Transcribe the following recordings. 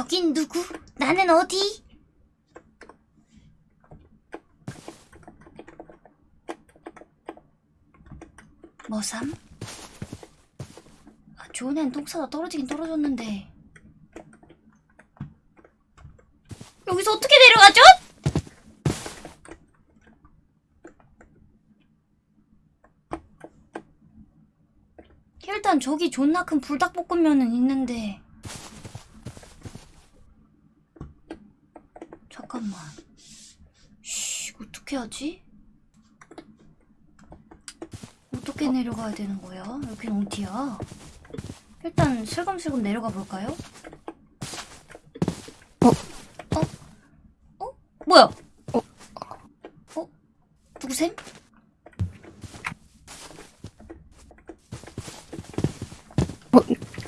여긴 누구? 나는 어디? 뭐삼? 아, 좋은 애는 똥 싸다 떨어지긴 떨어졌는데 여기서 어떻게 내려가죠? 일단 저기 존나 큰 불닭볶음면은 있는데 잠깐만 쉬 어떻게 하지? 어떻게 내려가야 되는 거야? 여긴 어디야? 일단 슬금슬금 내려가 볼까요? 어? 어? 어? 뭐야? 어? 어? 누구셈?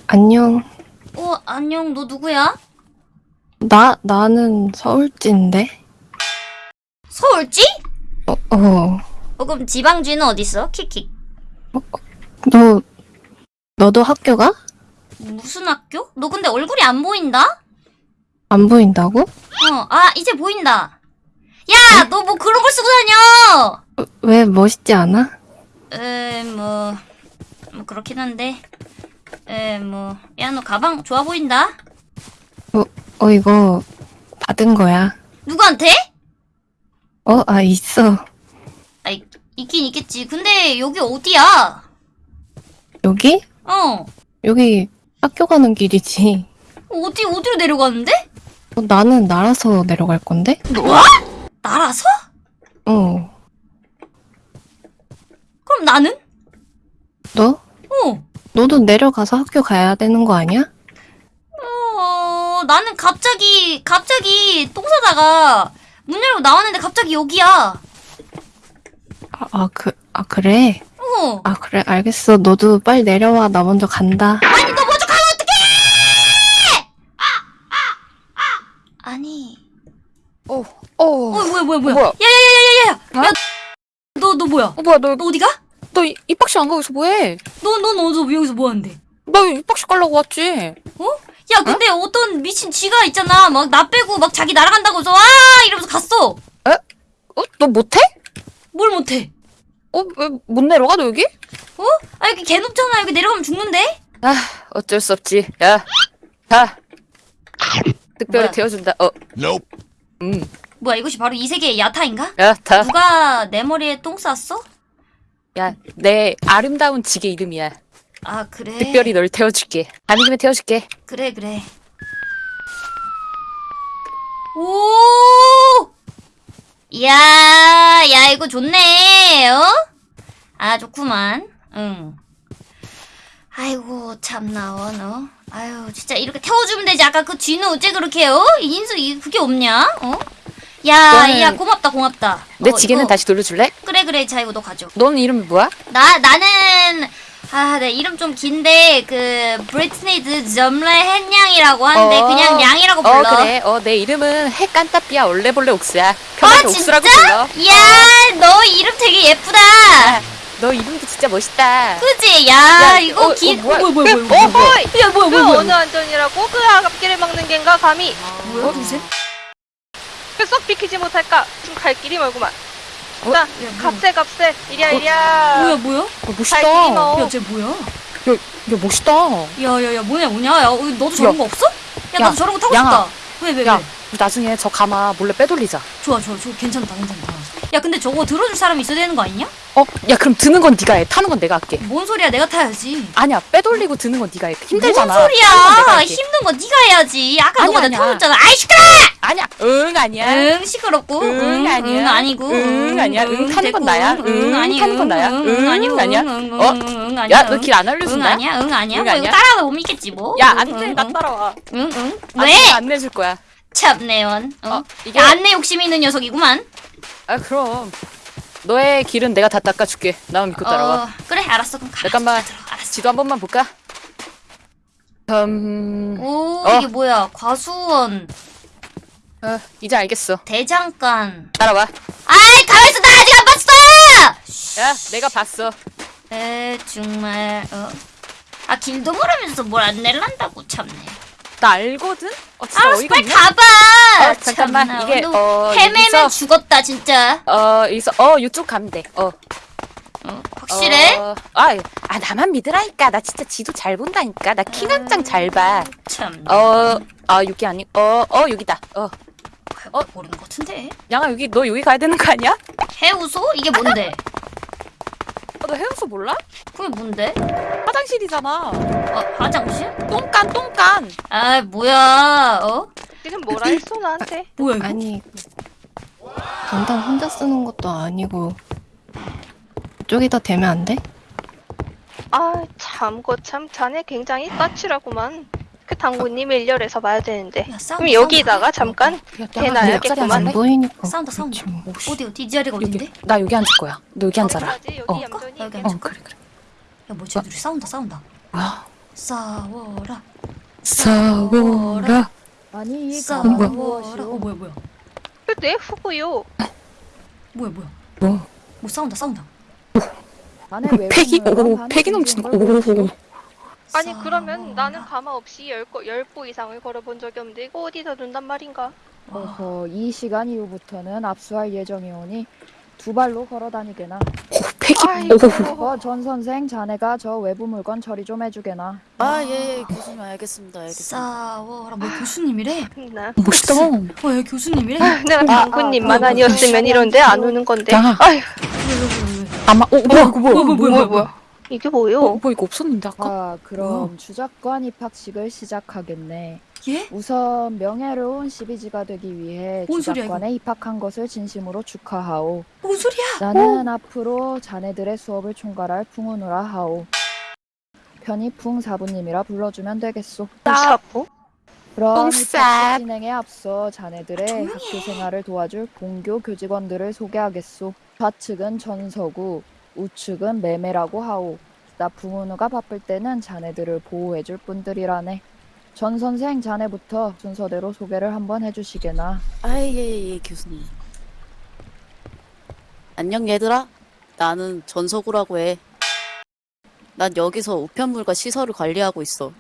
안녕. 어 안녕 너 누구야? 나, 나는 서울지인데? 서울지? 어, 어. 어 그럼 지방지는 어딨어? 킥킥 너, 너도 학교 가? 무슨 학교? 너 근데 얼굴이 안 보인다? 안 보인다고? 어, 아, 이제 보인다. 야, 너 뭐 그런 걸 쓰고 다녀! 어, 왜 멋있지 않아? 에, 뭐, 뭐, 그렇긴 한데. 에, 뭐, 야, 너 가방 좋아 보인다? 어, 이거 받은 거야. 누구한테? 어, 아, 있어. 아이, 있긴 있겠지. 근데 여기 어디야? 여기? 어, 여기 학교 가는 길이지. 어디, 어디로 내려가는데? 어, 나는 날아서 내려갈 건데? 뭐? 날아서? 어. 그럼 나는? 너? 어, 너도 내려가서 학교 가야 되는 거 아니야? 어, 나는 갑자기, 갑자기 똥 싸다가 문 열고 나왔는데 갑자기 여기야. 아, 아, 그, 아, 그래? 어. 아, 그래, 알겠어. 너도 빨리 내려와. 나 먼저 간다. 아니 너 먼저 가면 어떡해! 아니 어, 어 어, 뭐야 뭐야 뭐야 뭐야? 야야야야야야 어? 야 너 너 뭐야 어, 뭐야, 너, 너 어디가? 너 이- 입학식 안 가고 있어, 뭐해? 너넌 어디서 여기서 뭐 하는데? 나 입학식 가려고 왔지. 어? 야 근데 어? 떤 미친 쥐가 있잖아 막 나 빼고 막 자기 날아간다고 해서 와 이러면서 갔어 어? 너 못해? 뭘 못해 어, 왜 못 내려가, 너 여기? 어? 아 여기 개 높잖아 여기 내려가면 죽는데? 아, 어쩔 수 없지. 야, 자. 특별히 뭐야? 태워준다. 어, Nope. 음. 뭐야 이것이 바로 이 세계의 야타인가? 야, 다. 누가 내 머리에 똥 쌌어? 야, 내 아름다운 지게 이름이야. 아 그래 특별히 널 태워줄게. 김에 태워줄게. 그래 그래 오! 야, 야 이거 좋네. 어? 아 좋구만. 응. 아이고 참나 원 어. 아유 진짜 이렇게 태워주면 되지. 아까 그 쥐는 어째 그렇게 어? 인수 이 그게 없냐? 어? 야, 야 고맙다 고맙다. 내 어, 지게는 이거- 다시 돌려줄래? 그래 그래 자 이거 너 가져. 넌 이름이 뭐야? 나 나는 아, 내 이름 좀 긴데 그 브리트니드 점레 햇냥이라고 하는데 어. 그냥 냥이라고 어, 불러. 그래. 어, 내 이름은 해깐따삐야 얼레벌레 옥수야. 아 편하게 진짜? 옥수라고 불러. 야, 너 이름 되게 예쁘다. 너 이름도 진짜 멋있다. 그지? 야, 야, 이거 어, 긴 어, 뭐야? 뭐야 뭐야 뭐야. 어, 허이! 야, 뭐야 그 뭐야 뭐야. 어느 안전이라고 그 앞길을 막는 겐가 감히 뭐야 도대체? 쏙 비키지 못할까 좀 갈 길이 멀구만 어? 뭐야. 값세 값세 이리야 어, 이리야 뭐야 뭐야? 어, 갈 멋있다. 뭐 야, 쟤 뭐야? 야, 야, 멋있다. 야, 야, 야, 뭐냐 뭐냐? 야, 어, 너도 저런 야. 거 없어? 야, 야, 나도 저런 거 타고 양아. 싶다. 왜, 왜, 야, 왜? 나중에 저 가마 몰래 빼돌리자. 좋아, 좋아, 좋아. 괜찮다, 괜찮다. 야, 근데 저거 들어줄 사람이 있어야 되는 거 아니냐? 어? 야, 그럼 드는 건 네가 해. 타는 건 내가 할게. 뭔 소리야? 내가 타야지. 아니야, 빼돌리고 드는 건 네가 해. 힘들잖아. 뭔건 소리야? 힘든 거 네가 해야지. 아까 아니야, 너가 나 아니야. 태워줬잖아. 아이 시끄러! 아니야. 응, 아니야. 응 시끄럽고 응, 아니야. 응 아니고 응, 아니야. 응, 타는 건. 나야. 응, 응, 아니 타는 건 나야. 응, 응, 아니고 아니야. 응, 응, 어? 응, 응, 아니야. 야, 너 길안응 알려준다? 아니야 응 아니야 응, 뭐 이거 아니야. 따라가다 못 믿겠지 뭐 야, 응, 안 돼. 응, 나 응. 따라와. 응응 안 왜? 돼, 안 내줄 거야. 참내원 어? 어, 이게 야 안내 욕심이 있는 녀석이구만 아, 그럼. 너의 길은 내가 다 닦아줄게. 나만 믿고 따라와. 어, 그래 알았어 그럼 가 잠깐만. 지도 한 번만 볼까? 음, 오 어. 이게 뭐야 과수원 어, 이제 알겠어. 대장간 따라와. 아이 가만있어 나 아직 안 봤어 야, 내가 봤어. 에 정말 어. 아 길도 모르면서 뭘 안 낼란다고 참네 나 알거든? 어, 진짜 알았어 어이가 빨리 없네. 가봐 어, 잠깐만. 참나, 이게, 너 어, 헤매면 여기서- 죽었다 진짜 어, 여기서, 어, 이쪽 가면 돼. 어. 어, 확실해? 어, 아, 아, 나만 믿으라니까. 나 진짜 지도 잘 본다니까. 나 킹한장 잘 봐. 참 어, 아, 여기 아니, 어, 어, 여기다. 어. 어? 모르는 것 같은데 양아, 여기, 너 여기 가야 되는 거 아니야? 해우소? 이게 뭔데? 어, 너 해우소 몰라? 그게 뭔데? 화장실이잖아. 어 화장실? 똥간, 똥간. 아 뭐야 어? 지금 뭐라 했어 나한테? 뭐야 이거? 아니 전당 혼자 쓰는 것도 아니고 이쪽에다 대면 안 돼? 아, 참, 거참 자네 굉장히 까칠하구만. 그 당구님 일렬에서 봐야 되는데. 야 싸운다 그럼 여기다가. 잠깐 대놔야겠구만. 안 보이니까 싸운다 싸운다 뭐. 어디 어디 이 자리가 어딘데? 여기, 나 여기 앉을 거야. 너 여기 앉아라. 여기 어. 얌전히 여기 있겠지? 어, 그래, 그래. 야 뭐지 둘이 싸운다 싸운다 뭐야? 싸워라 싸워라. 아니 이 싸워라 가방은 어? 뭐야 뭐야 그내 후구요. 뭐야 뭐야 뭐? 뭐 싸운다 싸운다 어, 패기, 오, 한 패기 푼 넘치는 거. 걸 보시오. 오, 아니 그러면 싸워라. 나는 가마 없이 열거 열보 이상을 걸어본 적이 없는데 이거 어디다 둔단 말인가? 어허 이 시간 이후부터는 압수할 예정이오니 두 발로 걸어 다니게나. 패기. 아이고. 오. 어전 선생 자네가 저 외부 물건 처리 좀 해주게나. 아, 예, 예, 교수님 알겠습니다. 알겠습니다. 싸워라 뭐 교수님이래? 나 멋있다. 어야 교수님이래? 내가 당구님만 아, 아니었으면 아, 이런데 안 오는 건데. 아휴 아마, 오, 뭐야, 뭐야? 뭐야 뭐야 뭐야 이게 어, 뭐요? 뭐 이거 없었는데, 아까? 자 그럼 주작관 입학식을 시작하겠네. 예? 우선 명예로운 12지가 되기 위해 뭔 소리야, 주작관에 입학한 것을 진심으로 축하하오. 뭔 소리야? 나는 앞으로 자네들의 수업을 총괄할 풍운우라 하오. 편히 풍 사부님이라 불러주면 되겠소. 사보? 그럼 뽕쌉. 입학식 진행에 앞서 자네들의 학교 생활을 도와줄 본교 교직원들을 소개하겠소. 좌측은 전서구, 우측은 매매라고 하오. 나 풍운우가 바쁠 때는 자네들을 보호해줄 분들이라네. 전 선생 자네부터 순서대로 소개를 한번 해주시게나. 아, 예, 예, 예, 교수님. 안녕, 얘들아. 나는 전서구라고 해. 난 여기서 우편물과 시설을 관리하고 있어.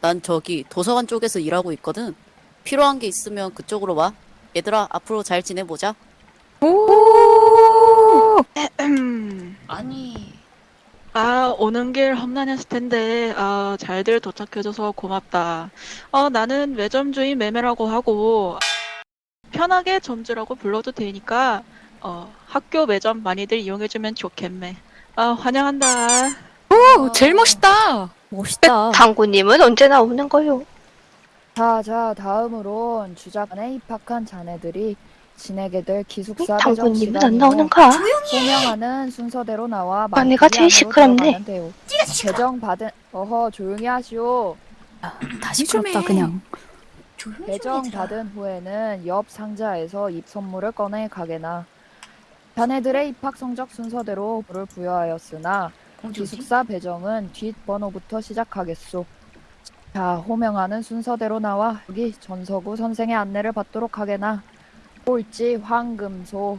난 저기 도서관 쪽에서 일하고 있거든. 필요한 게 있으면 그쪽으로 와. 얘들아, 앞으로 잘 지내보자. 아니 아, 오는 길 험난했을 텐데, 아, 잘들 도착해줘서 고맙다. 어, 나는 매점 주인 매매라고 하고, 편하게 점주라고 불러도 되니까, 어, 학교 매점 많이들 이용해주면 좋겠네. 아, 환영한다. 오, 제일 멋있다. 멋있다. 당구님은 언제 나 오는 거요? 자, 자, 다음으론 주작관에 입학한 자네들이 지내게 될 기숙사 배정 당구님은 안 나오는가? 소명하는 순서대로 나와 아, 내가 제일 시끄럽네. 배정 받은 어허 조용히 하시오. 다 시끄럽다 그냥 조용히 좀 배정. 받은 후에는 옆 상자에서 입 선물을 꺼내 가게나. 자네들의 입학 성적 순서대로 부를 부여하였으나? 기숙사 배정은 뒷 번호부터 시작하겠소. 자, 호명하는 순서대로 나와 여기 전서구 선생의 안내를 받도록 하게나. 꼴찌 황금소.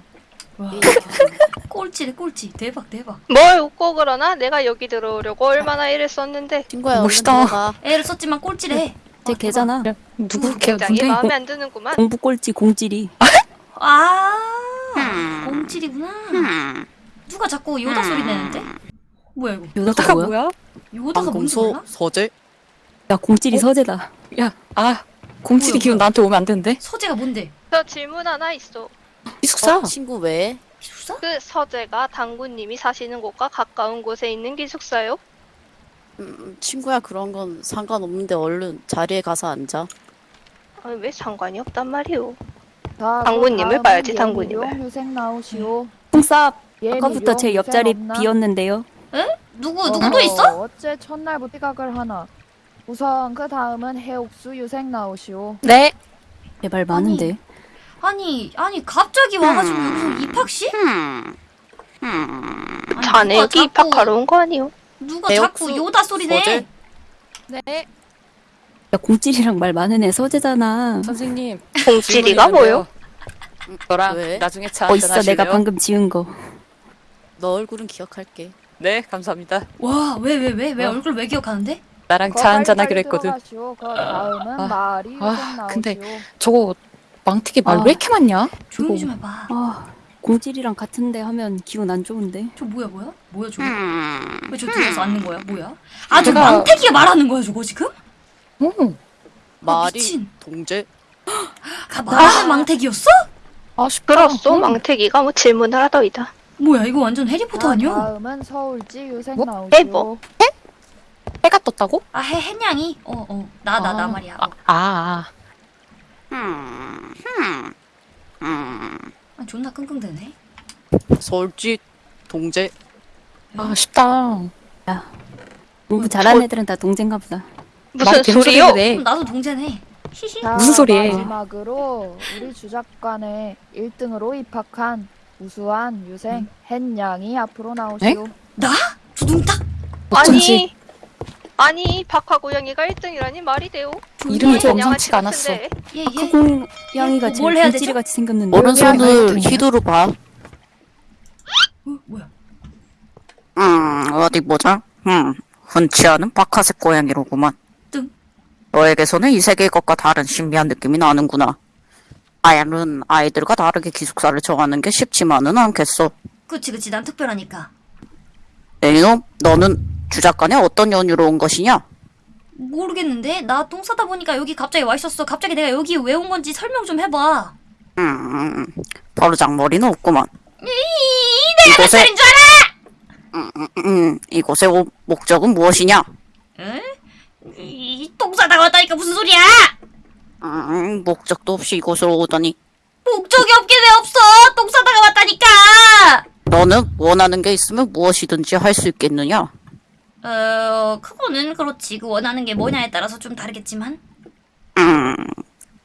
예. 꼴찌래 꼴찌 대박 대박 뭘 웃고 그러나? 내가 여기 들어오려고 얼마나 일했었는데 친구야, 얼른 멋있다. 애를 썼지만 꼴찌래 제 걔잖아. 누구 걔 굉장히 누군데? 마음에 안 드는구만. 공부 꼴찌 공찌리. 아 공찔이구나 누가 자꾸 요다 소리 내는데? 뭐야 이거 요다가 뭐야? 요다가 뭔지 몰라? 서재? 야 공찌리 서재다. 야, 아, 공칠이 기운? 나한테 오면 안 되는데? 서재가 뭔데? 저 질문 하나 있어. 기숙사. 어, 친구 왜? 기숙사? 그 서재가 당구님이 사시는 곳과 가까운 곳에 있는 기숙사요? 음, 친구야, 그런 건 상관없는데 얼른 자리에 가서 앉아. 아, 왜 상관이 없단 말이오? 자, 당구님을 봐야지, 당구님을. 유생 나오시오. 예미룡 아까부터 제 옆자리 없나? 비었는데요. 누구 어허, 누구도 있어? 어째 첫날부터 생각을 하나. 우선 그 다음은 해옥수 유생 나오시오. 네. 제발 많은데. 아니 아니 갑자기 와가지고 무슨 입학식? 아니, 자네 누가 여기 자꾸- 입학하러 온 거 아니오? 누가 배옥수 자꾸 요다 소리 내? 서재? 네. 야 공찌리랑 말 많은 애 서재잖아. 선생님. 공찌리가 질문 뭐요? 있는데요. 너랑 왜? 나중에 차 어 있어 내가 한잔하실래요? 방금 지은 거. 너 얼굴은 기억할게. 네, 감사합니다. 와 왜 왜 왜왜 어. 얼굴 왜 기억하는데? 나랑 거차 한잔하기로 했거든. 들어가시오. 그 다음은 아, 말이 아, 나오시오. 근데 저거 망태기 말 아. 왜 이렇게 많냐? 조용히 좀 해봐. 아, 공질이랑 같은데 하면 기분 안 좋은데. 저 뭐야 뭐야? 뭐야 저거? 왜저 뒤에서 앉는 거야? 뭐야? 아저 제가- 망태기가 말하는 거야 저거 지금? 어. 말이 미친. 동제 아, 말하는 망태기였어? 아쉽다. 그렇소. 응. 망태기가 뭐 질문을 하더이다. 뭐야 이거 완전 해리포터 자, 아니야? 다음은 서울지 유생 뭐? 나오시오. 에, 뭐? 해가 떴다고? 아 해, 햇냥이? 어 어 나나나 아. 말이야 아, 어. 아, 아, 존나 끙끙대네 서울지 동제 아, 아쉽다. 공부 잘하는 애들은 다 동생가 보다. 무슨 소리요? 해. 그럼 나도 동재네 히히 자, 무슨 소리해? 마지막으로 우리 주작관에 1등으로 입학한 우수한 유생 햇냥이 앞으로 나오시오. 나? 두둥탁? 어쩐지 아니, 아니 박하 고양이가 1등이라니 말이 돼요. 이름이 점잖지가 양아치 않았어. 예예 아까 공양이가 뭐, 제일 뭘 해야? 공질이 같이 생겼는데. 오른손을. 휘두르 봐. 어, 뭐야 음 어디 보자. 음 흔치 않은 박하색 고양이로구만. 뜸. 너에게서는 이 세계의 것과 다른 신비한 느낌이 나는구나. 아야는 아이들과 다르게 기숙사를 정하는 게 쉽지만은 않겠어. 그치 그치 난 특별하니까 이놈, 너는 주작관에 어떤 연유로 온 것이냐? 모르겠는데 나 똥 싸다 보니까 여기 갑자기 와 있었어 갑자기 내가 여기 왜 온 건지 설명 좀 해봐 음, 버르장머리는 없구만. 이 내가 몇 이곳에- 살인 줄 알아? 음, 음, 이곳의 오- 목적은 무엇이냐? 에? 이똥 싸다 왔다니까 무슨 소리야 음, 목적도 없이 이곳으로 오더니 목적이 없게 왜 없어 똥 싸다가 왔다니까 너는 원하는 게 있으면 무엇이든지 할 수 있겠느냐? 어 그거는 그렇지 그 원하는 게 뭐냐에 따라서 좀 다르겠지만 음,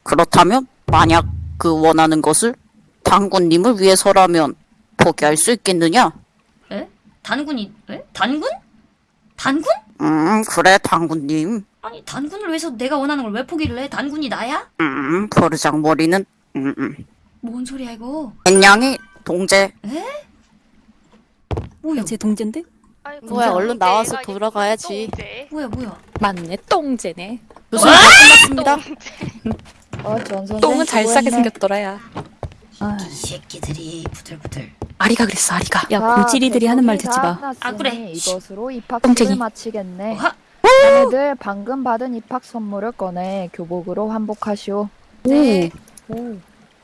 그렇다면 만약 그 원하는 것을 당군님을 위해서라면 포기할 수 있겠느냐? 에? 단군이 에? 단군? 단군? 음, 그래, 당군님. 아니 단군을 위해서 내가 원하는 걸 왜 포기를 해? 단군이 나야? 음, 버르장 머리는, 음, 음. 뭔 소리야 이거 enya 동제. 뭐야 제 동전데? 아이고, 뭐야, 얼른 나와서 돌아가야지. 뭐야 뭐야 맞네, 똥제네. 교수님 다 끝났습니다. 어, 전 선생 똥은 잘 싸게. 생겼더라, 야. 아, 이 새끼들이 부들부들 아리가 그랬어, 아리가. 야, 자, 공질이들이 하는 말 듣지 다 마. 끝났으니 아, 그래. 이것으로 똥쟁이. 입학식을 마치겠네. 자네들 방금 받은 입학 선물을 꺼내 교복으로 환복하시오. 네. 오.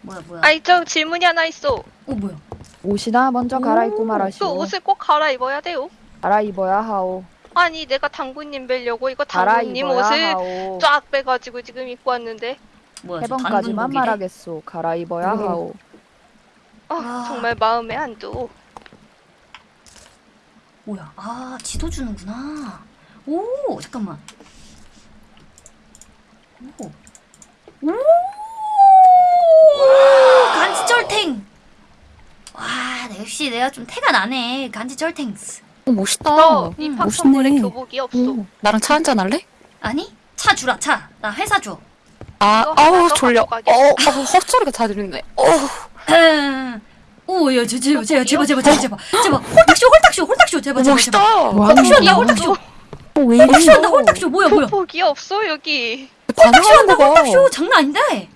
뭐야 뭐야 아이, 저 질문이 하나 있어. 어 뭐야 옷이나 먼저 갈아입고 그 말하시오. 옷을 꼭 갈아입어야 돼요. 갈아입어야 하오. 아니, 내가 당군님 뵈려고 이거 갈아입어야 옷을 하오. 쫙 빼가지고 지금 입고 왔는데. 뭐야 저 해번까지만 단군복이래? 말하겠소. 갈아입어야 오. 하오. 아, 아. 정말 마음에 안 둬. 뭐야 아 지도 주는구나 오 잠깐만 오 오! 간지철탱 와 역시 내가 좀 태가 나네 간지철탱 어, 멋있다. 너 입학 멋있네. 선물에 교복이 없어. 오, 나랑 차 한잔 할래? 아니 차 주라 차 나 회사 줘 아, 이거 하나 아우, 더 졸려. 어, 가겠어. 어, 헛소리가 다 들리네. 어, 오야 제발 제발 제발 제발 제발 제발 제발 홀딱쇼 홀딱쇼 홀딱쇼 제발 제발 제발 멋있다. 홀딱쇼 한다 홀딱쇼 어, 왜 이래? 홀딱쇼 한다 홀딱쇼 뭐야 뭐야 교복이 없어 여기. 반응하는 거 봐. 홀딱쇼 장난 아닌데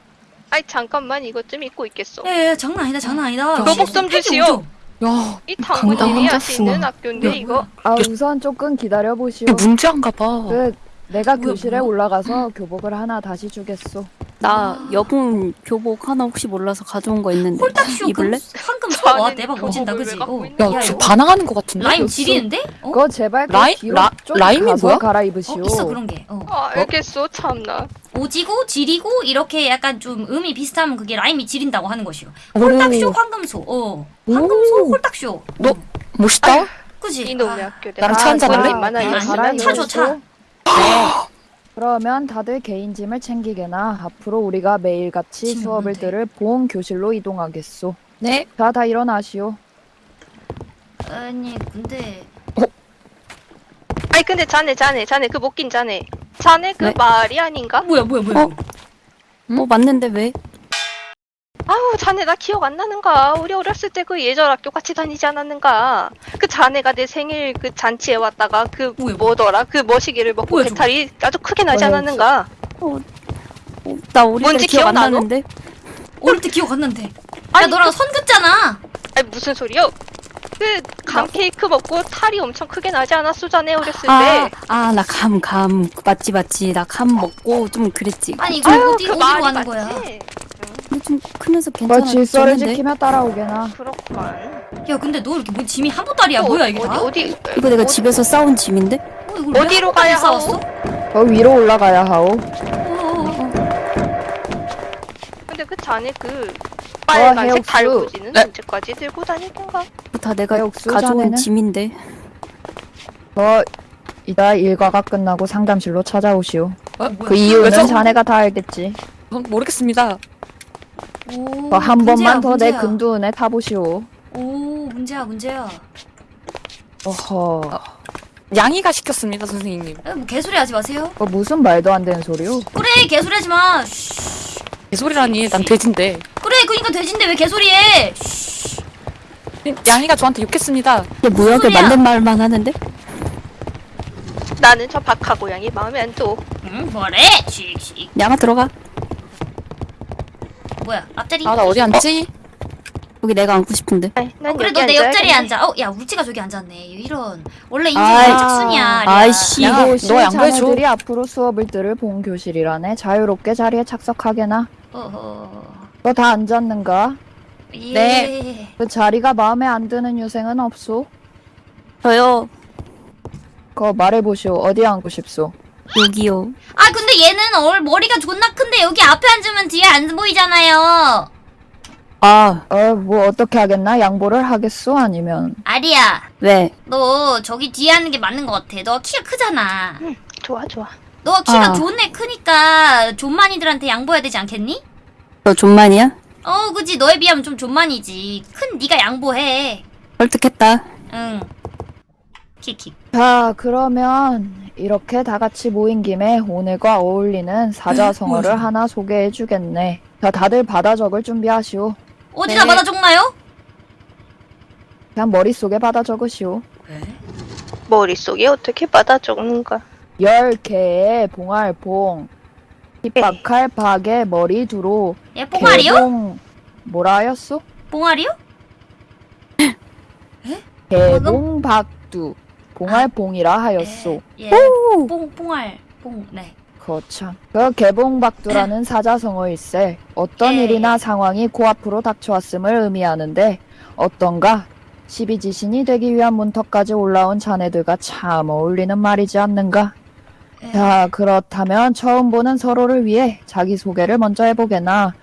아이 잠깐만 이것 좀 입고 있겠어. 예, 예 장난 아니다 장난 아니다 교복 좀 팬티 주시오. 오죠? 야, 이 강당 혼자 쓰나? 학교인데 야, 이거 아 우선 조금 기다려 보시오. 이게 문제인가 봐. 그 내가 뭐야, 교실에 뭐야? 올라가서 교복을 하나 다시 주겠소. 나 여분 교복 하나 혹시 몰라서 가져온 거 있는데. 홀딱쇼 입을래? 금, 황금 소와 저는 대박 교복을 왜 그지? 갖고 어. 있는 야, 거야, 이거? 반항하는 거 같은데? 라임 지리는데? 어? 그거 제발 그 라임- 뒤로 라- 좀 라임이 가서 뭐야? 갈아입으시오. 어 있어 그런 게 어. 아 알겠어 참나. 오지고 지리고 이렇게 약간 좀 음이 비슷하면 그게 라임이 지린다고 하는 것이요 오. 홀딱쇼 황금소 어 황금소 오. 홀딱쇼 너- 어. 멋있다. 그지? 이놈의 아, 학교 나랑 차 한잔 할래? 있으면 아니, 차 줘, 차. 그러면 다들 개인 짐을 챙기게나 앞으로 우리가 매일같이 수업을. 들을 보험 교실로 이동하겠소. 네. 자, 다 일어나시오. 아니 근데 아니 근데 자네 자네 자네 그 못 낀 자네. 자네 그 네? 말이 아닌가? 뭐야 뭐야 뭐야 어? 어, 맞는데 왜? 아우 자네 나 기억 안 나는가? 우리 어렸을 때 그 예절 학교 같이 다니지 않았는가? 그 자네가 내 생일 그 잔치에 왔다가 그 뭐야. 뭐더라? 그 머시기를 먹고 뭐야? 배탈이 아주 크게 나지 뭐야, 않았는가? 어, 나 어릴 때 기억 안? 나는데. 어릴 때 기억 안 난대. 야 아니, 너랑 선 긋잖아. 아니 무슨 소리요? 그 감 케이크 먹고 탈이 엄청 크게 나지 않았어 자네 어렸을 아, 때? 아, 나 감, 감. 맞지, 맞지. 나 감 먹고 좀 그랬지. 아니 이거 아유 어디 그 어디로 말이 가는 맞지? 거야? 근데 좀 크면서 뭐 괜찮아. 질서를 졌는데? 지키며 따라오게나. 그렇구만. 야 근데 너 이렇게 뭐 짐이 한 보따리야 뭐야 이게 어디 다? 어디 이거 내가 어디- 집에서 싸운 짐인데? 어, 이걸 왜 어디로 한 보따리 가야 싸웠어? 하오? 더 위로 올라가야 하오. 어, 근데 그 자네 그 빨간색 해옥수. 달구지는 네. 언제까지 들고 다닐 텐가? 이거 다 내가 역수 가져온 자네는? 짐인데. 더 이따 일과가 끝나고 상담실로 찾아오시오. 어? 그 이유는 왜죠? 자네가 다 알겠지. 어, 모르겠습니다. 오, 더한 문제야, 번만 더 내 문제야. 근두은에 타보시오. 오 문제야 문제야. 어허. 양이가 시켰습니다, 선생님. 에, 뭐 개소리 하지 마세요. 그 무슨 말도 안 되는 소리요? 그래 개소리 하지 마. 쉬. 개소리라니, 난 돼지인데. 그래 그니까 돼지인데 왜 개소리해? 양이가 저한테 욕했습니다. 이게 뭐야? 그 소리야? 맞는 말만 하는데? 나는 저 박하 고양이 마음에 안 둬. 응 뭐래? 씩씩. 양아 들어가. 뭐야 앞자리? 아, 나 어디 앉지? 여기 내가 앉고 싶은데. 아이, 난 어, 그래 너 내 옆자리에. 앉아. 어, 야 울지가 저기 앉았네. 이런 원래 인생이 아이, 짝순이야. 아리야. 아이씨. 야, 이곳이 너 양보해줘. 자네들이 앞으로 수업을 들을 본 교실이라네. 자유롭게 자리에 착석하게나. 어허. 너다 앉았는가? 예. 네. 그 자리가 마음에 안 드는 유생은 없소? 저요. 그거 말해보시오. 어디 앉고 싶소? 여기요. 아 근데 얘는 얼 머리가 존나 큰데 여기 앞에 앉으면 뒤에 안 보이잖아요. 아, 어, 뭐 어떻게 하겠나? 양보를 하겠소? 아니면 아리야, 왜? 너 저기 뒤에 앉는 게 맞는 것 같아. 너 키가 크잖아. 좋아 좋아. 너 키가 아. 존내 크니까 존만이들한테 양보해야 되지 않겠니? 너 존만이야? 어, 그지. 너에 비하면 좀 존만이지. 큰 네가 양보해. 설득했다. 응. 킥킥. 자, 그러면 이렇게 다 같이 모인 김에 오늘과 어울리는 사자성어를 뭐야? 하나 소개해 주겠네. 자, 다들 받아 적을 준비하시오. 어디다 네. 받아 적나요? 그냥 머릿속에 받아 적으시오. 머릿속에 어떻게 받아 적는가? 열 개의 봉알봉. 핍박할 박의 머리 두로. 얘 뽕알이요? 개봉 뭐라 하였소? 뽕알이요? 개봉 박두. 봉알봉이라 하였소. 예. 뽕 뽕알 뽕. 네. 거참. 그 개봉박두라는 사자성어일세. 어떤 예. 일이나 상황이 코앞으로 닥쳐왔음을 의미하는데 어떤가? 십이지신이 되기 위한 문턱까지 올라온 자네들과 참 어울리는 말이지 않는가? 예. 자, 그렇다면 처음 보는 서로를 위해 자기소개를 먼저 해보게나.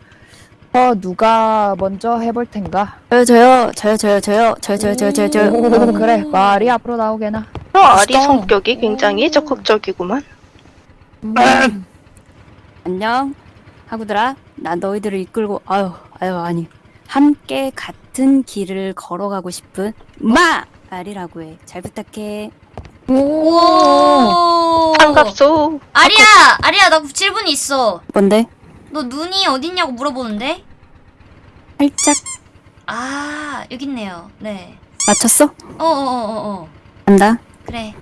어, 누가 먼저 해볼 텐가? 저요, 저요, 저요, 저요, 저요, 저요, 저요, 저요, 저요, 저요. 어, 그래, 말이 앞으로 나오게나. 너 아리 성격이 굉장히 적극적이구만. 안녕. 하구들아, 난 너희들을 이끌고, 아유, 아유, 아니. 함께 같은 길을 걸어가고 싶은 마! 아리라고 해. 잘 부탁해. 오. 반갑소. 아리야, 아리야, 나 질문이 있어. 뭔데? 너 눈이 어딨냐고 물어보는데? 살짝 아, 여기 있네요. 네. 맞췄어? 어, 어, 어, 어, 어. 간다. 그래.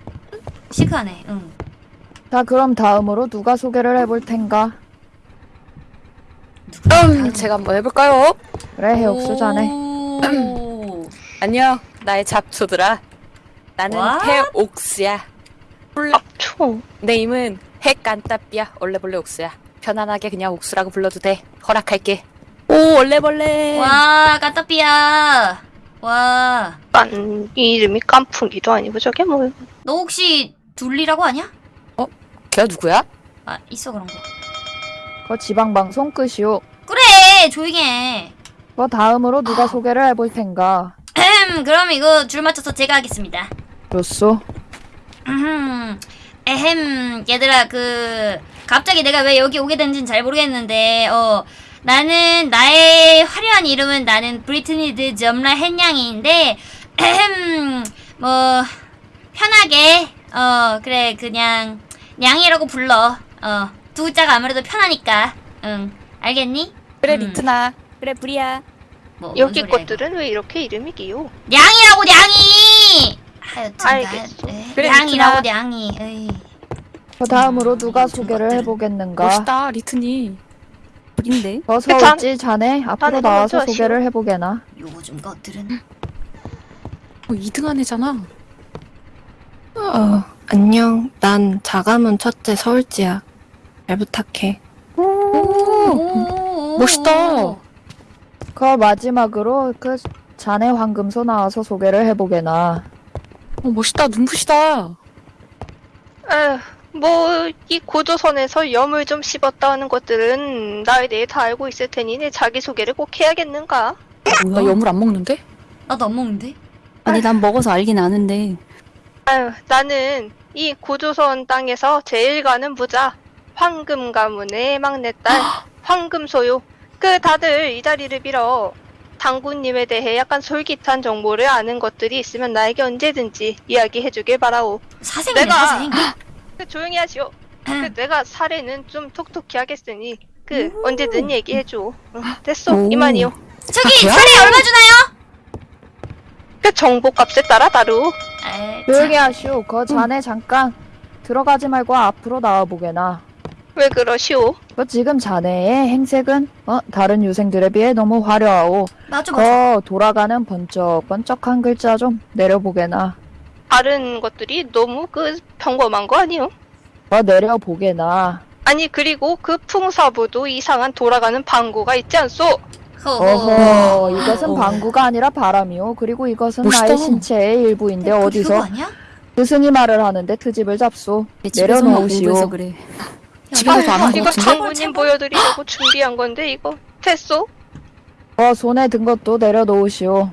시크하네. 응. 자, 그럼 다음으로 누가 소개를 해볼 텐가? 음, 제가 한번 해볼까요? 그래, 해옥수 자네. 오. 안녕, 나의 잡초들아. 나는 What? 해옥수야. 원래 초. 내 이름은 해깐따삐야. 원래벌레 옥수야. 편안하게 그냥 옥수라고 불러도 돼. 허락할게. 오, 얼레벌레. 와, 까따삐야. 와. 깐 이름이 깐풍기도 아니고 저게 뭐야? 너 혹시 둘리라고 아냐? 걔가 누구야? 아, 있어, 그런 거. 그 지방방송 끝이오. 그래, 조용히 해. 그 다음으로 누가 소개를 해볼 텐가? 음, 그럼 이거 줄 맞춰서 제가 하겠습니다. 음, 에헴, 얘들아, 그, 갑자기 내가 왜 여기 오게 된지는 잘 모르겠는데, 어, 나는, 나의 화려한 이름은 나는 브리트니 드 점라 헨양이인데, 에헴, 뭐, 편하게, 어, 그래, 그냥, 냥이라고 불러. 어, 두 글자가 아무래도 편하니까. 응, 알겠니? 그래, 음. 리트나. 그래 불이야. 뭐, 뭔 여기 것들은 왜 이렇게 이름이 기요? 이거. 냥이라고 냥이. 하여튼 알겠어. 나- 그래, 냥이라고 리트나. 냥이. 에이. 그 다음으로 누가 좀 소개를. 해보겠는가? 멋있다 리트니. 불인데. 어서 그 잔- 올지 자네 앞으로 나와서 소개를 해보게나. 요즘 것들은 어, 2등한 애잖아. 어, 안녕. 난 자가문 첫째 서울지야. 잘 부탁해. 오, 멋있다. 그 마지막으로 그 자네 황금소 나와서 소개를 해보게나. 어, 멋있다 눈부시다. 에휴, 뭐, 이 고조선에서 염을 좀 씹었다 하는 것들은 나에 대해 다 알고 있을 테니 내 자기소개를 꼭 해야겠는가? 나 여물 안 먹는데? 나도 안 먹는데. 아니 난 먹어서 알긴 아는데. 아유, 나는 이 고조선 땅에서 제일 가는 부자, 황금 가문의 막내딸, 황금소요. 그 다들 이 자리를 빌어 당구님에 대해 약간 솔깃한 정보를 아는 것들이 있으면 나에게 언제든지 이야기해주길 바라오. 사생이네 내가- 사생. 그 조용히 하시오. 그 내가 사례는 좀 톡톡히 하겠으니 그 언제든 얘기해줘. 응, 됐어, 오. 이만이요. 저기 아, 사례 얼마 주나요? 그 정보값에 따라 다루. 아이, 조용히 하시오. 그 자네 잠깐 들어가지 말고 앞으로 나와보게나. 왜 그러시오? 그 지금 자네의 행색은 어, 다른 유생들에 비해 너무 화려하오. 맞아 맞아. 그 돌아가는 번쩍번쩍한 글자 좀 내려보게나. 다른 것들이 너무 그 평범한 거 아니오? 어, 내려보게나. 아니 그리고 그 풍사부도 이상한 돌아가는 방구가 있지 않소? 어허, 이것은 어. 방구가 아니라 바람이오. 그리고 이것은 멋있다. 나의 신체의 일부인데 그거 어디서 아니야? 스승이 말을 하는데 트집을 잡소. 내 집에서만 내려놓으시오. 공부해서 그래. 집에서 안한 거 이거 같은데? 장모님 보여드리려고 준비한 건데 이거 됐소? 어, 손에 든 것도 내려놓으시오.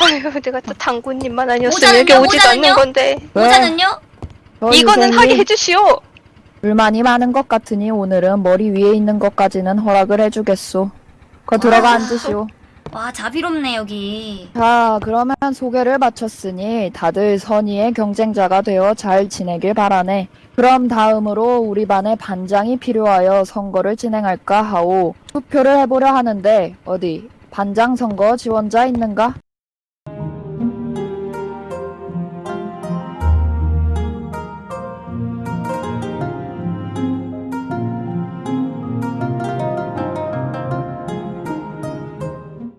아휴 내가 또 당구님만 아니었으면 모자는요? 여기 오지도 모자는요? 않는 건데 왜? 모자는요? 저 이거는 하게 해주시오. 불만이 많은 것 같으니 오늘은 머리 위에 있는 것까지는 허락을 해주겠소. 거 들어가 와. 앉으시오. 와 자비롭네 여기. 자, 그러면 소개를 마쳤으니 다들 선의의 경쟁자가 되어 잘 지내길 바라네. 그럼 다음으로 우리 반의 반장이 필요하여 선거를 진행할까 하오. 투표를 해보려 하는데 어디 반장 선거 지원자 있는가?